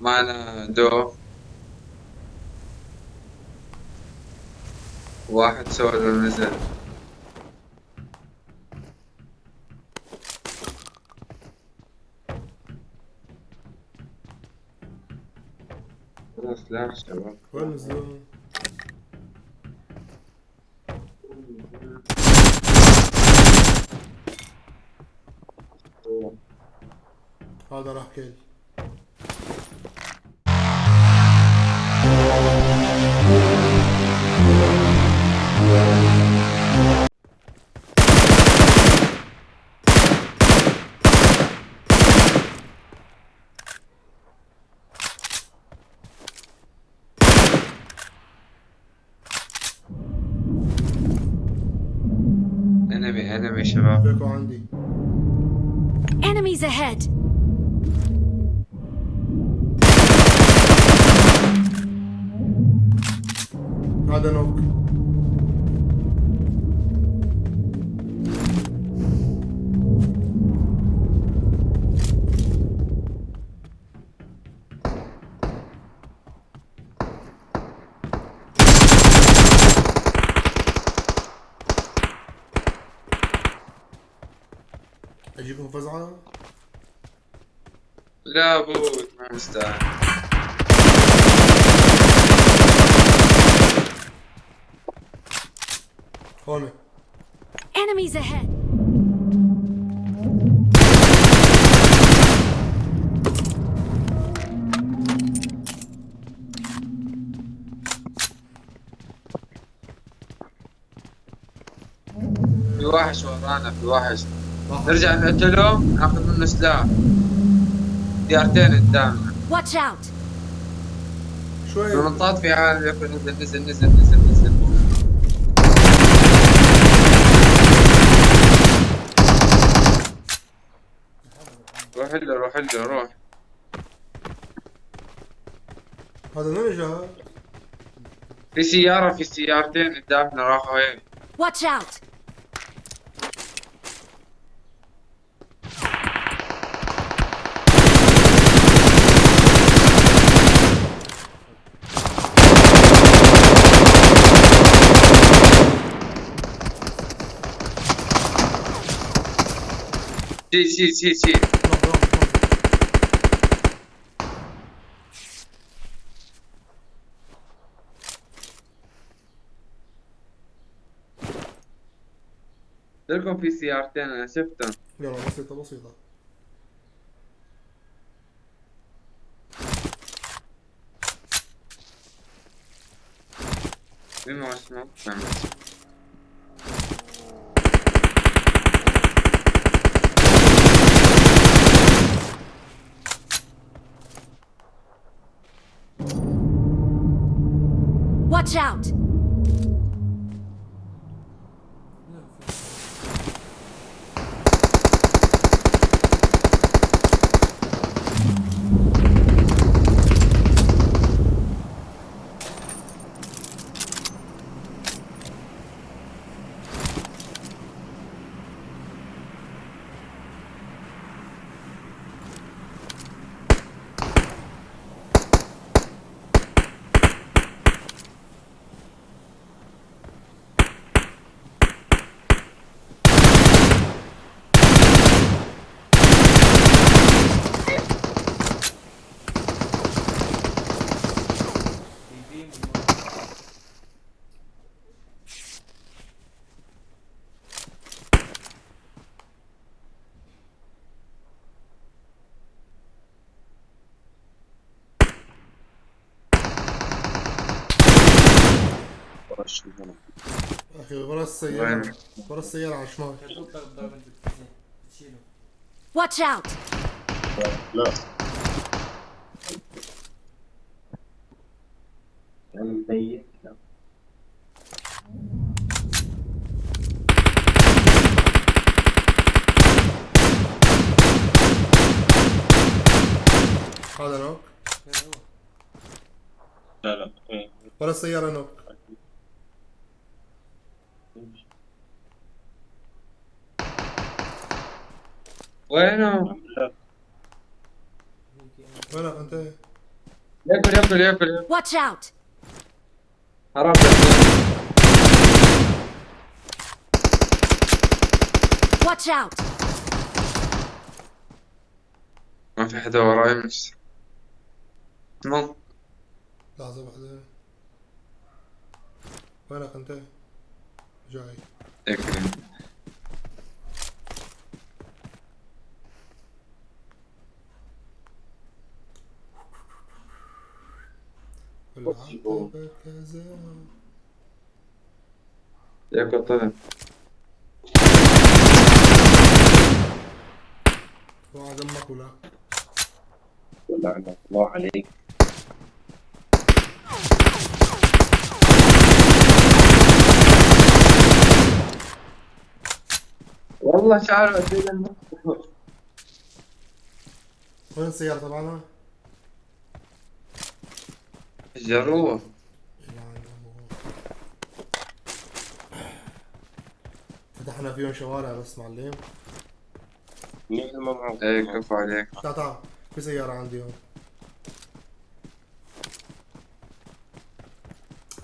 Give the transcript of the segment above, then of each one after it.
معنا دو. واحد سولو نزل سلاح شباب؟ هذا راح كيل شباب فيكو عندي Enemies ahead! هذا نوك اجيكم فزعة؟ لا بود ما مستاهل هون Enemies ahead! في وحش ورانا في وحش نرجع نقتله. ناخذ منه سلاح. ديارتين قدامنا. Watch out! شوي. المنطاد في عالم يكون نزل نزل نزل نزل نزل. روح له روح له روح. هذا من اجى في سيارة في سيارتين قدامنا راحوا هيك Watch out! شيل شيل شيل شيل روح روح روح. لكم في سيارتين أنا شفتهم يلا بسيطة بسيطة مين ما اسمه فهمت. Watch out! أخي ورا السيارة ورا السيارة على الشمال Watch out! لا. هذا نوك؟ لا لا. ورا السيارة نوك. وينه؟ انت؟ ياكل ياكل ياكل. Watch out! حرام ياكل. Watch out! ما في حدا وراي بس ممكن لحظة واحدة وينك انت؟ جاي طلع اوعى دمك ولا الله عليك والله شعر قد إيه المخ. وين السيارة تبعنا؟ يعني فتحنا فيهم شوارع بس معلم. مين ما معه؟ إيه كفو عليك. تعال تعال. في سيارة عندي هون.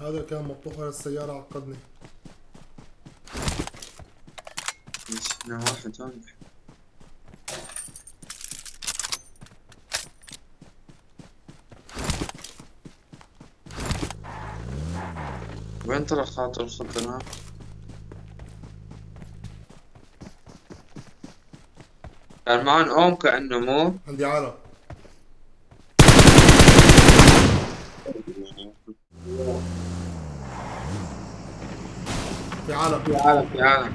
هذا كان مطبوخ على السيارة عقدني. مشينا واحد هون. وين طلع خاطر الخضرة؟ كان معن أم كأنه مو. عندي عالم في عالم في عالم في عالم.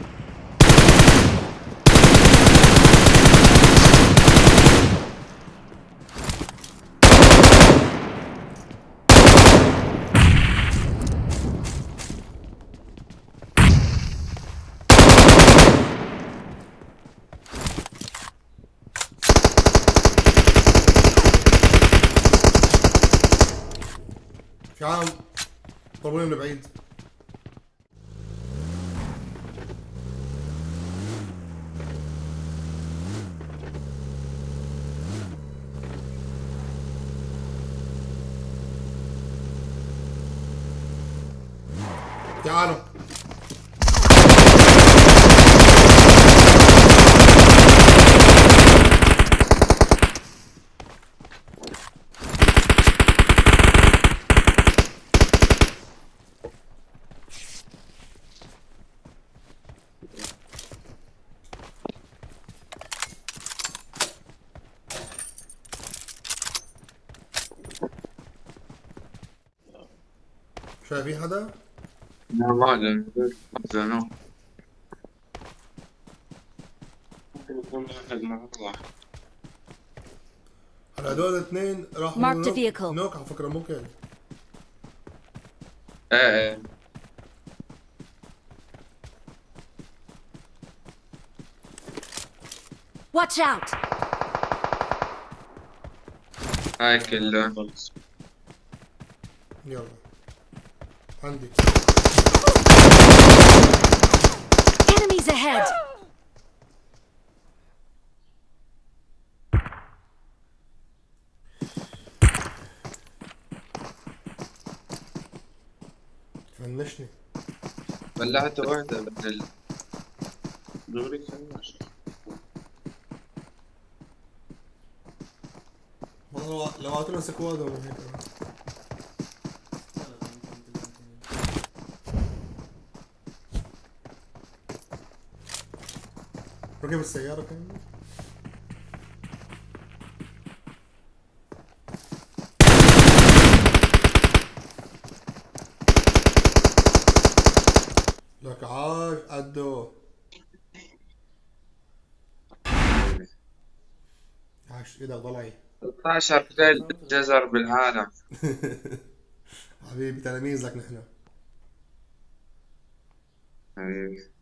في عالم ضربوني من بعيد. في شايفين حدا؟ لا ما زنو ممكن يكون واحد مع الله هلا هدول الاثنين راحوا Mark the نوك- vehicle. نوك على فكرة ممكن إيه إيه Watch out! هاي كله يلا عندي Enemies ahead! فنشني بلعت واحدة من ال... دوري كلاش والله لو- لو اعطينا سكواد ولا هيك. ركب السيارة كان لك عاش قدو عاش إيدك ضلعي. 16 ليل جزر بالعالم. حبيبي تلاميذ لك نحن. حبيبي.